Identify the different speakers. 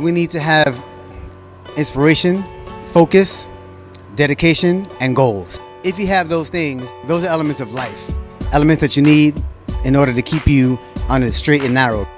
Speaker 1: We need to have inspiration, focus, dedication, and goals. If you have those things, those are elements of life, elements that you need in order to keep you on the straight and narrow.